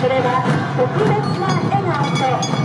それは特別な笑顔と